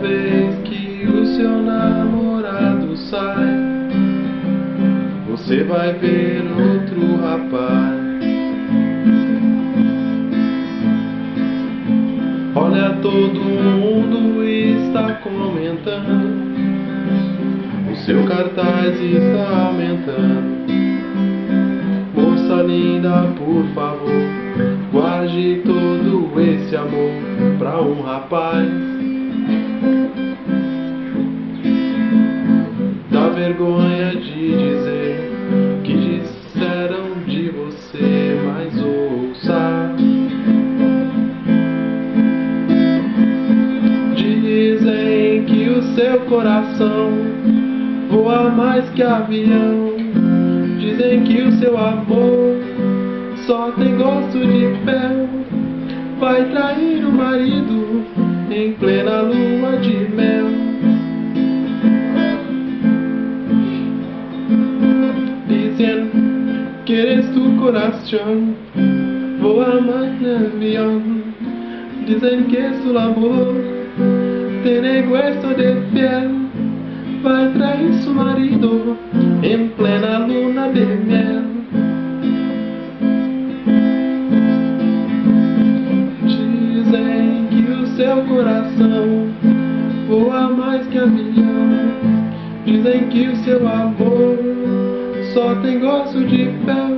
Vez que o seu namorado sai, você vai ver outro rapaz. Olha, todo mundo está comentando. O seu cartaz está aumentando. Moça linda, por favor, guarde todo esse amor pra um rapaz. Dá vergonha de dizer que disseram de você, mas ouça. Dizem que o seu coração voa mais que avião. Dizem que o seu amor só tem gosto de fel. Vai trair o marido em plena lua que eres tu coração voa mais que avião. Dizem que su amor tiene hueso de fiel. Vai trair su marido em plena luna de mel. Dizem que o seu coração voa mais que avião. Dizem que o seu amor só tem gosto de fel.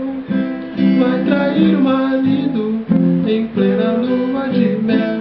Vai trair o marido em plena lua de mel.